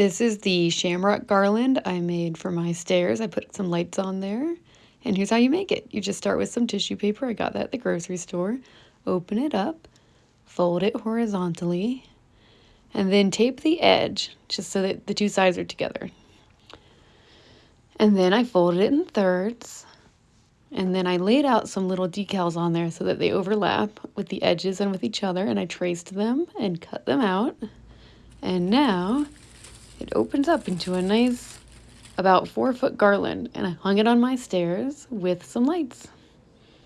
This is the shamrock garland I made for my stairs. I put some lights on there. And here's how you make it. You just start with some tissue paper. I got that at the grocery store. Open it up, fold it horizontally, and then tape the edge just so that the two sides are together. And then I folded it in thirds. And then I laid out some little decals on there so that they overlap with the edges and with each other. And I traced them and cut them out. And now it opens up into a nice about four foot garland and I hung it on my stairs with some lights.